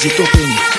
De Topinho.